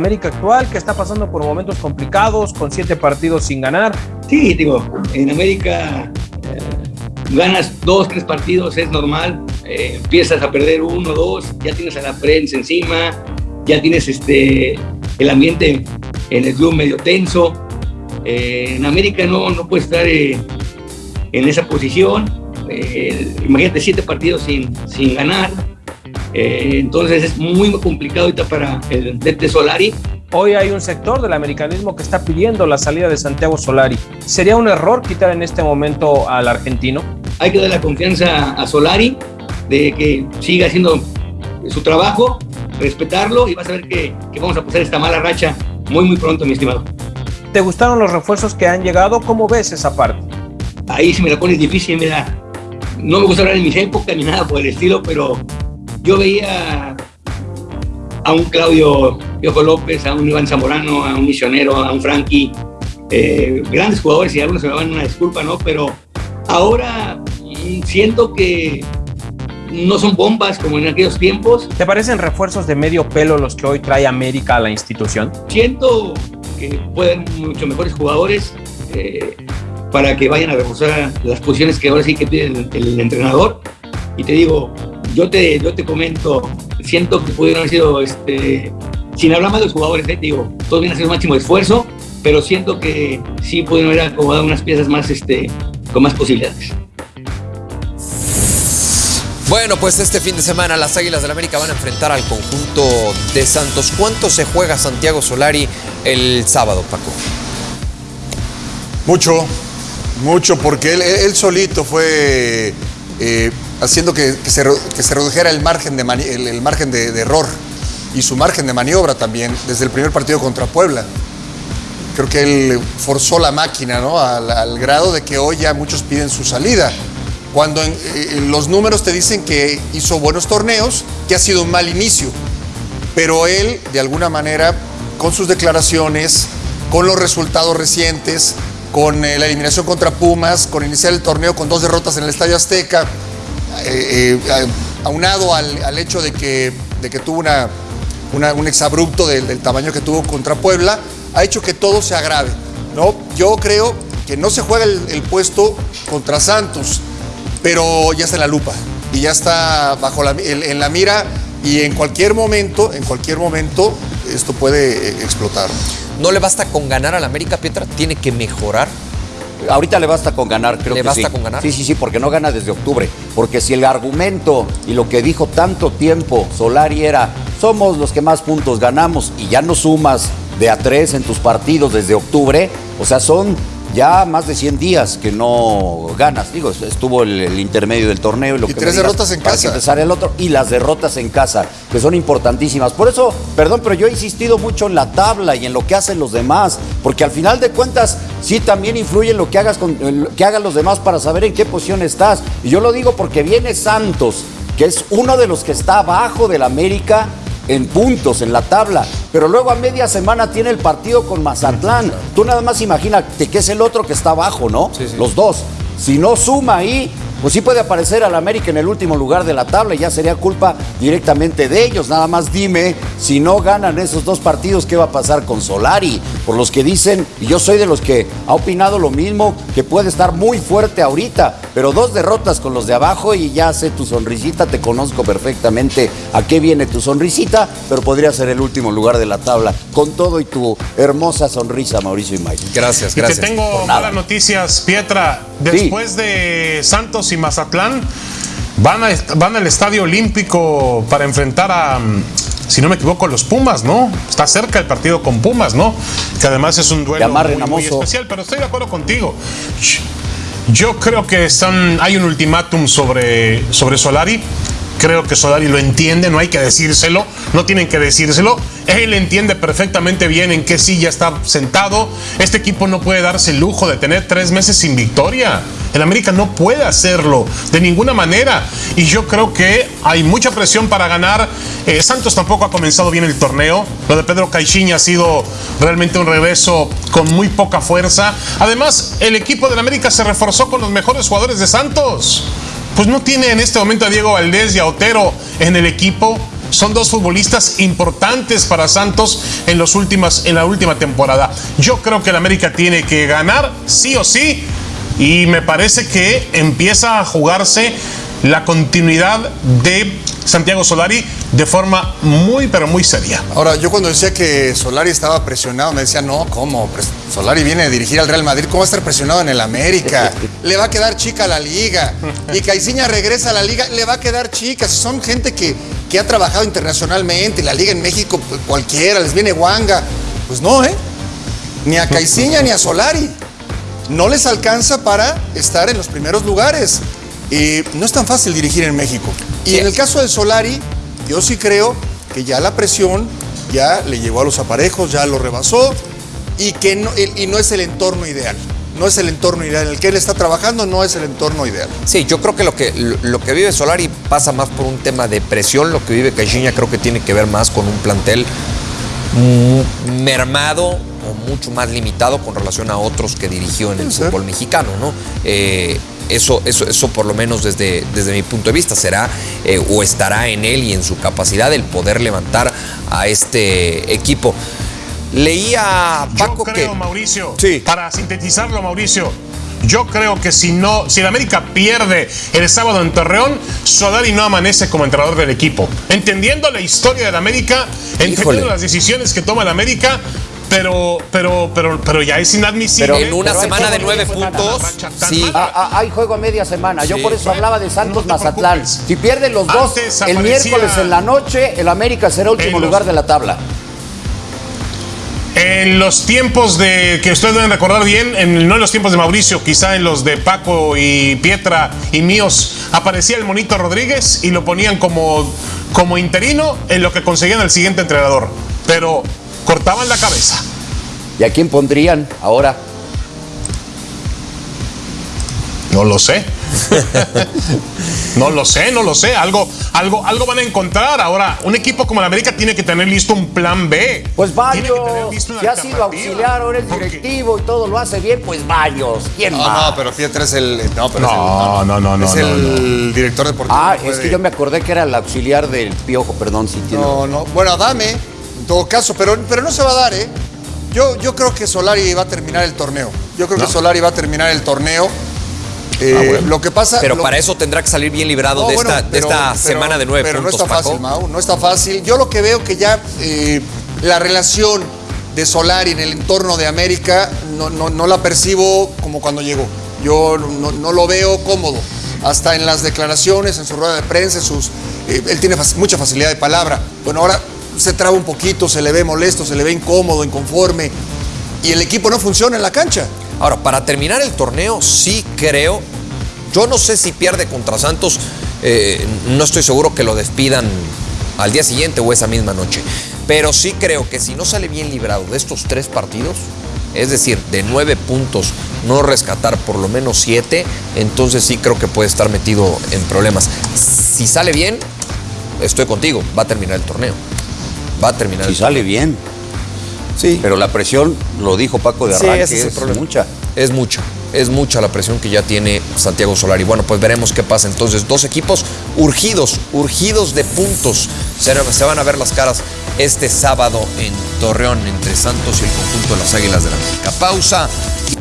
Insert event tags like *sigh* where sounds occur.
América actual que está pasando por momentos complicados, con siete partidos sin ganar. Sí, digo, en América eh, ganas dos, tres partidos, es normal, eh, empiezas a perder uno, dos, ya tienes a la prensa encima, ya tienes este, el ambiente en el club medio tenso. Eh, en América no, no puedes estar en esa posición. imagínate siete partidos sin, sin ganar eh, entonces es muy complicado ahorita para el DT Solari. Hoy hay un sector del americanismo que está pidiendo la salida de Santiago Solari. ¿Sería un error quitar en este momento al argentino? Hay que dar la confianza a Solari de que siga haciendo su trabajo, respetarlo y vas a ver que, que vamos a pasar esta mala racha muy muy pronto, mi estimado. ¿Te gustaron los refuerzos que han llegado? ¿Cómo ves esa parte? Ahí sí me la pones difícil, mira. No me gusta hablar en mis épocas ni nada por el estilo, pero yo veía a un Claudio Piojo López, a un Iván Zamorano, a un Misionero, a un Frankie, eh, grandes jugadores y algunos se me van una disculpa, ¿no? Pero ahora siento que no son bombas como en aquellos tiempos. ¿Te parecen refuerzos de medio pelo los que hoy trae América a la institución? Siento que pueden mucho mejores jugadores eh, para que vayan a reforzar las posiciones que ahora sí que pide el, el entrenador. Y te digo, yo te, yo te comento, siento que pudieron haber sido, este, sin hablar más de los jugadores, ¿eh? digo, todos vienen a hacer un máximo esfuerzo, pero siento que sí pudieron haber acomodado unas piezas más, este, con más posibilidades. Bueno, pues este fin de semana las Águilas del la América van a enfrentar al conjunto de Santos. ¿Cuánto se juega Santiago Solari el sábado, Paco? Mucho, mucho, porque él, él solito fue eh, haciendo que, se, redujera el margen, de, el, margen de, error y su margen de maniobra también desde el primer partido contra Puebla. Creo que él forzó la máquina ¿no? al, grado de que hoy ya muchos piden su salida. Cuando en, los números te dicen que hizo buenos torneos, que ha sido un mal inicio. Pero él, de alguna manera, con sus declaraciones, con los resultados recientes, con eh, la eliminación contra Pumas, con iniciar el torneo con dos derrotas en el Estadio Azteca, eh, eh, aunado al, hecho de que, de que tuvo una, un exabrupto del, tamaño que tuvo contra Puebla, ha hecho que todo se agrave. ¿no? Yo creo que no se juega el, puesto contra Santos, pero ya está en la lupa y ya está bajo la, en la mira y en cualquier momento, en cualquier momento, esto puede explotar. ¿No le basta con ganar al América, Pietra? ¿Tiene que mejorar? Ahorita le basta con ganar, creo ¿Le que basta con ganar? Sí, sí, sí, porque no gana desde octubre. Porque si el argumento y lo que dijo tanto tiempo Solari era, somos los que más puntos ganamos y ya no sumas de a tres en tus partidos desde octubre, o sea, son ya más de 100 días que no ganas. Digo, estuvo el, intermedio del torneo y lo y tres derrotas en casa. empezar el otro y las derrotas en casa, que son importantísimas. Por eso, perdón, pero yo he insistido mucho en la tabla y en lo que hacen los demás, porque al final de cuentas sí también influye en lo que hagas con que hagan los demás para saber en qué posición estás. Y yo lo digo porque viene Santos, que es uno de los que está abajo del América en puntos en la tabla, pero luego a media semana tiene el partido con Mazatlán. Tú nada más imagínate que es el otro que está abajo, ¿no? Los dos. Si no suma ahí, pues sí puede aparecer al América en el último lugar de la tabla y ya sería culpa directamente de ellos. Nada más dime, si no ganan esos dos partidos, ¿qué va a pasar con Solari? Por los que dicen, y yo soy de los que ha opinado lo mismo, que puede estar muy fuerte ahorita, pero dos derrotas con los de abajo y ya sé tu sonrisita, te conozco perfectamente a qué viene tu sonrisita, pero podría ser el último lugar de la tabla, con todo y tu hermosa sonrisa, Mauricio y Mike. Gracias, gracias. Y te tengo malas noticias, Pietra. Después de Santos y Mazatlán van, van al Estadio Olímpico para enfrentar a, mm, si no me equivoco, los Pumas, ¿no? Está cerca el partido con Pumas, ¿no? Que además es un duelo muy, especial, pero estoy de acuerdo contigo. Yo creo que están, hay un ultimátum sobre, sobre Solari. Creo que Solari lo entiende, no hay que decírselo, no tienen que decírselo. Él entiende perfectamente bien en qué silla está sentado. Este equipo no puede darse el lujo de tener tres meses sin victoria. El América no puede hacerlo de ninguna manera. Y yo creo que hay mucha presión para ganar. Eh, Santos tampoco ha comenzado bien el torneo. Lo de Pedro Caixinha ha sido realmente un regreso con muy poca fuerza. Además, el equipo del América se reforzó con los mejores jugadores de Santos pues no tiene en este momento a Diego Valdés y a Otero en el equipo. Son dos futbolistas importantes para Santos en, los últimas, en la última temporada. Yo creo que el América tiene que ganar sí o sí y me parece que empieza a jugarse la continuidad de Santiago Solari de forma muy, pero muy seria. Ahora, yo cuando decía que Solari estaba presionado, me decía, no, ¿cómo? Solari viene a dirigir al Real Madrid, ¿cómo va a estar presionado en el América? Le va a quedar chica la liga. Y Caiciña regresa a la liga, le va a quedar chica. Son gente que, que ha trabajado internacionalmente, la liga en México, pues, cualquiera, les viene guanga. Pues no, ¿eh? Ni a Caiciña ni a Solari. No les alcanza para estar en los primeros lugares. Y no es tan fácil dirigir en México. Y en el caso de Solari, yo sí creo que ya la presión ya le llegó a los aparejos, ya lo rebasó y que no, y no es el entorno ideal. No es el entorno ideal. En el que él está trabajando no es el entorno ideal. Sí, yo creo que lo que, lo que vive Solari pasa más por un tema de presión. Lo que vive Caixinha creo que tiene que ver más con un plantel mermado o mucho más limitado con relación a otros que dirigió en el fútbol mexicano, ¿no? Eh, eso, eso, eso por lo menos desde, desde mi punto de vista será eh, o estará en él y en su capacidad el poder levantar a este equipo. Leía Paco Yo creo, Mauricio, sí. para sintetizarlo, Mauricio, yo creo que si no, si el América pierde el sábado en Torreón, Solari no amanece como entrenador del equipo. Entendiendo la historia del América, entendiendo las decisiones que toma el América, pero, pero, pero, pero ya es inadmisible. Pero en una semana de nueve puntos, sí. Ah, ah, hay juego a media semana. Yo por eso hablaba de Santos Mazatlán. Si pierden los dos el miércoles en la noche, el América será último lugar de la tabla. En los tiempos de que ustedes deben recordar bien, en, no en los tiempos de Mauricio, quizá en los de Paco y Pietra y míos, aparecía el monito Rodríguez y lo ponían como, como interino en lo que conseguían el siguiente entrenador. Pero cortaban la cabeza. ¿Y a quién pondrían ahora? No lo sé. *laughs* no lo sé, no lo sé. Algo, algo, algo van a encontrar. Ahora, un equipo como el América tiene que tener listo un plan B. Pues varios. Si ha sido auxiliar, ahora es directivo y todo lo hace bien, pues varios. ¿Quién no, más? No, pero Pietra es el. No, pero no, no, no, no, Es el director deportivo. Ah, es que yo me acordé que era el auxiliar del Piojo, perdón, si tiene. No, no. Bueno, dame todo caso, pero, pero no se va a dar, ¿eh? Yo, yo creo que Solari va a terminar el torneo. Yo creo que Solari va a terminar el torneo. Eh, ah, lo que pasa. Pero para eso tendrá que salir bien librado de, esta, semana de nueve pero puntos. No está fácil, Mau, no está fácil. Yo lo que veo que ya eh, la relación de Solari en el entorno de América no, no, la percibo como cuando llegó. Yo no, lo veo cómodo. Hasta en las declaraciones, en su rueda de prensa, sus, eh, él tiene mucha facilidad de palabra. Bueno, ahora se traba un poquito, se le ve molesto, se le ve incómodo, inconforme y el equipo no funciona en la cancha. Ahora, para terminar el torneo, sí creo, yo no sé si pierde contra Santos, eh, no estoy seguro que lo despidan al día siguiente o esa misma noche, pero sí creo que si no sale bien librado de estos tres partidos, es decir, de nueve puntos, no rescatar por lo menos siete, entonces sí creo que puede estar metido en problemas. Si sale bien, estoy contigo, va a terminar el torneo va a terminar. Si sale bien. Sí. Pero la presión, lo dijo Paco de arranque, es, mucha. Es mucha. Es mucha la presión que ya tiene Santiago Solari. Bueno, pues veremos qué pasa. Entonces, dos equipos urgidos, urgidos de puntos. Se, se van a ver las caras este sábado en Torreón entre Santos y el conjunto de las Águilas de la América. Pausa.